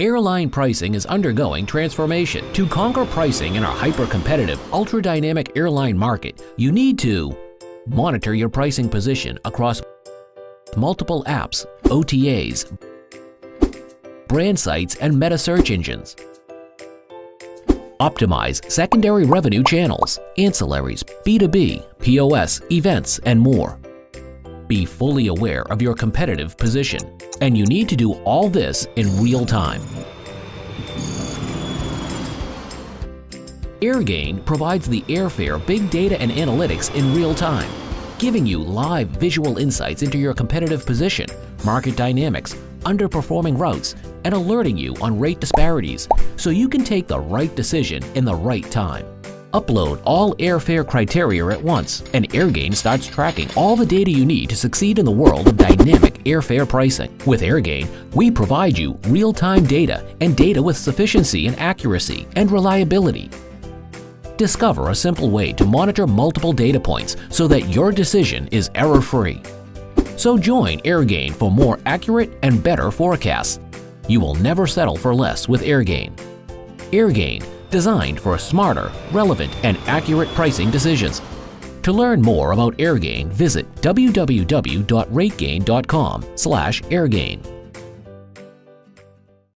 Airline pricing is undergoing transformation. To conquer pricing in our hyper-competitive, ultra-dynamic airline market, you need to monitor your pricing position across multiple apps, OTAs, brand sites, and meta search engines. Optimize secondary revenue channels, ancillaries, B2B, POS, events, and more. Be fully aware of your competitive position, and you need to do all this in real time. AirGain provides the airfare big data and analytics in real time, giving you live visual insights into your competitive position, market dynamics, underperforming routes, and alerting you on rate disparities so you can take the right decision in the right time. Upload all airfare criteria at once, and AirGain starts tracking all the data you need to succeed in the world of dynamic airfare pricing. With AirGain, we provide you real-time data and data with sufficiency and accuracy and reliability. Discover a simple way to monitor multiple data points so that your decision is error-free. So join AirGain for more accurate and better forecasts. You will never settle for less with AirGain. AirGain designed for smarter, relevant, and accurate pricing decisions. To learn more about AirGain, visit www.rategain.com/airgain.